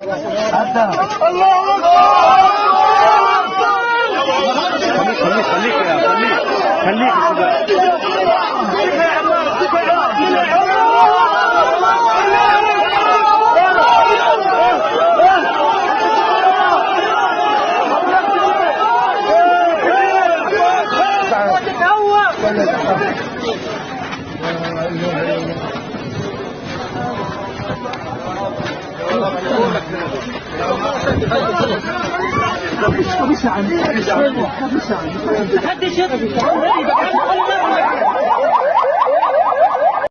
خليك خليك يا خليك خليك كده محدش يضرب